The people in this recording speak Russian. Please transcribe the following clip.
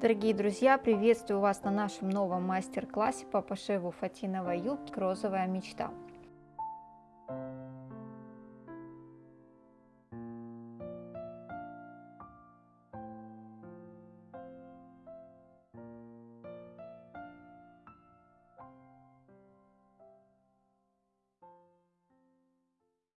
Дорогие друзья, приветствую вас на нашем новом мастер-классе по пошиву фатиновой юбки «Розовая мечта».